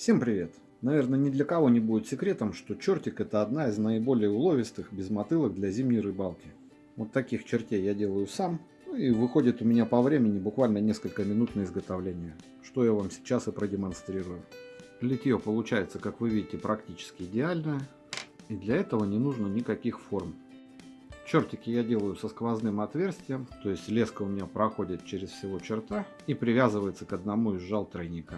Всем привет! Наверное, ни для кого не будет секретом, что чертик это одна из наиболее уловистых безмотылок для зимней рыбалки. Вот таких чертей я делаю сам, ну и выходит у меня по времени буквально несколько минут на изготовление, что я вам сейчас и продемонстрирую. Литье получается, как вы видите, практически идеальное, и для этого не нужно никаких форм. Чертики я делаю со сквозным отверстием, то есть леска у меня проходит через всего черта и привязывается к одному из жал тройника.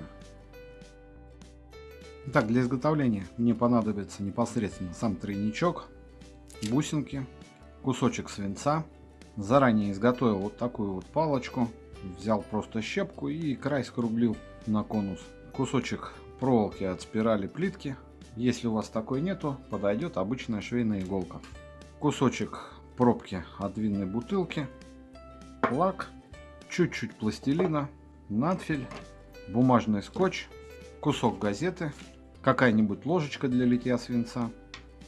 Так, для изготовления мне понадобится непосредственно сам тройничок, бусинки, кусочек свинца. Заранее изготовил вот такую вот палочку. Взял просто щепку и край скруглил на конус. Кусочек проволоки от спирали плитки. Если у вас такой нету, подойдет обычная швейная иголка. Кусочек пробки от винной бутылки. Лак. Чуть-чуть пластилина. Надфиль. Бумажный скотч. Кусок газеты какая-нибудь ложечка для литья свинца,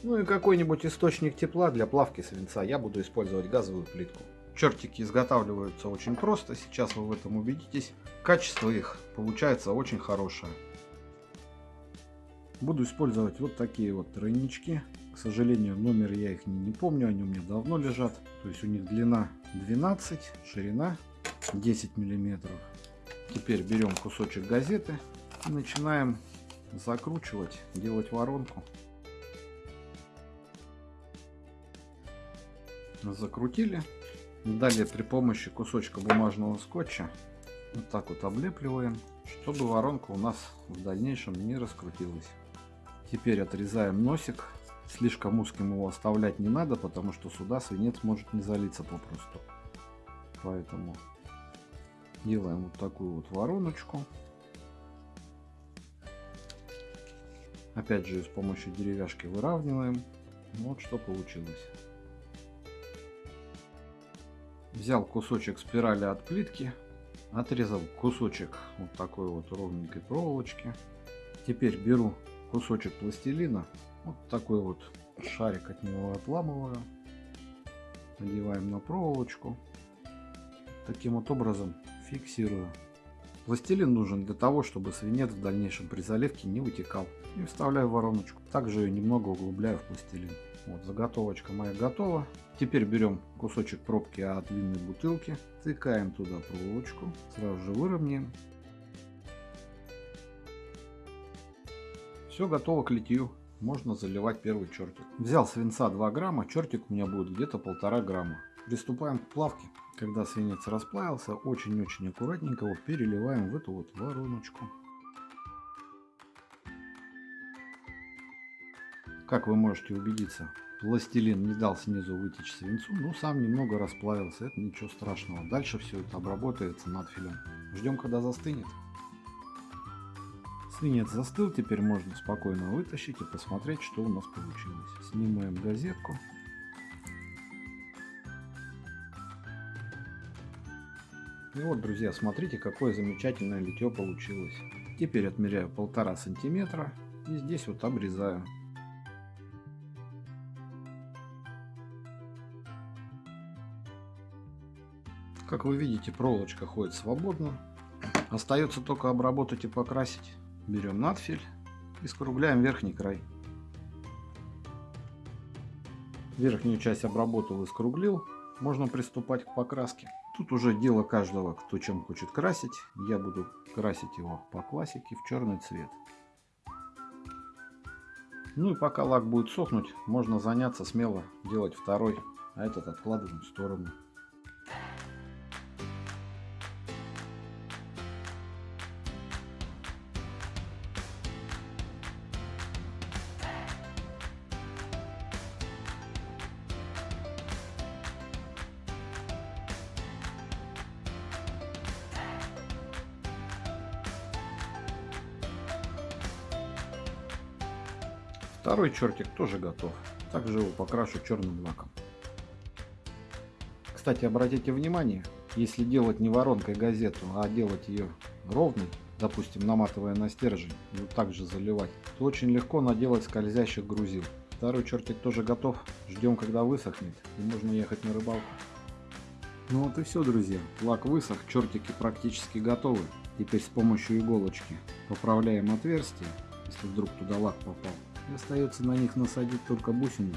ну и какой-нибудь источник тепла для плавки свинца. Я буду использовать газовую плитку. Чертики изготавливаются очень просто, сейчас вы в этом убедитесь. Качество их получается очень хорошее. Буду использовать вот такие вот тройнички. К сожалению, номер я их не, не помню, они у меня давно лежат. То есть у них длина 12, ширина 10 миллиметров. Теперь берем кусочек газеты и начинаем закручивать, делать воронку. Закрутили. Далее при помощи кусочка бумажного скотча вот так вот облепливаем, чтобы воронка у нас в дальнейшем не раскрутилась. Теперь отрезаем носик. Слишком узким его оставлять не надо, потому что сюда свинец может не залиться попросту. Поэтому делаем вот такую вот вороночку. Опять же с помощью деревяшки выравниваем. Вот что получилось. Взял кусочек спирали от плитки, отрезал кусочек вот такой вот ровненькой проволочки. Теперь беру кусочек пластилина, вот такой вот шарик от него отламываю, надеваем на проволочку. Таким вот образом фиксирую. Пластилин нужен для того, чтобы свинец в дальнейшем при заливке не вытекал. И вставляю вороночку. Также ее немного углубляю в пластилин. Вот, заготовочка моя готова. Теперь берем кусочек пробки от винной бутылки, тыкаем туда проволочку, сразу же выровняем. Все готово к литью. Можно заливать первый чертик. Взял свинца 2 грамма, чертик у меня будет где-то полтора грамма. Приступаем к плавке. Когда свинец расплавился, очень-очень аккуратненько его переливаем в эту вот вороночку. Как вы можете убедиться, пластилин не дал снизу вытечь свинцу, но сам немного расплавился, это ничего страшного. Дальше все это обработается над филем. Ждем, когда застынет. Свинец застыл, теперь можно спокойно вытащить и посмотреть, что у нас получилось. Снимаем газетку. И вот, друзья, смотрите, какое замечательное литье получилось. Теперь отмеряю полтора сантиметра и здесь вот обрезаю. Как вы видите, проволочка ходит свободно. Остается только обработать и покрасить. Берем надфиль и скругляем верхний край. Верхнюю часть обработал и скруглил. Можно приступать к покраске. Тут уже дело каждого, кто чем хочет красить. Я буду красить его по классике в черный цвет. Ну и пока лак будет сохнуть, можно заняться смело делать второй, а этот откладываем в сторону. Второй чертик тоже готов. Также его покрашу черным лаком. Кстати, обратите внимание, если делать не воронкой газету, а делать ее ровной, допустим, наматывая на стержень и вот так заливать, то очень легко наделать скользящих грузил. Второй чертик тоже готов. Ждем, когда высохнет, и можно ехать на рыбалку. Ну вот и все, друзья. Лак высох, чертики практически готовы. Теперь с помощью иголочки поправляем отверстие, если вдруг туда лак попал. И остается на них насадить только бусины.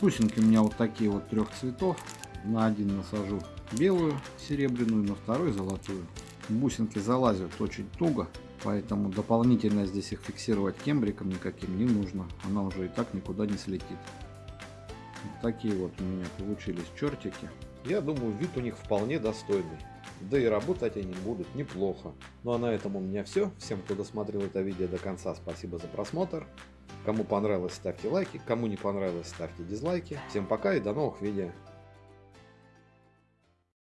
Бусинки у меня вот такие вот трех цветов. На один насажу белую, серебряную, на второй золотую. Бусинки залазят очень туго, поэтому дополнительно здесь их фиксировать кембриком никаким не нужно. Она уже и так никуда не слетит. Вот такие вот у меня получились чертики. Я думаю, вид у них вполне достойный. Да и работать они будут неплохо. Ну а на этом у меня все. Всем, кто досмотрел это видео до конца, спасибо за просмотр. Кому понравилось, ставьте лайки. Кому не понравилось, ставьте дизлайки. Всем пока и до новых видео.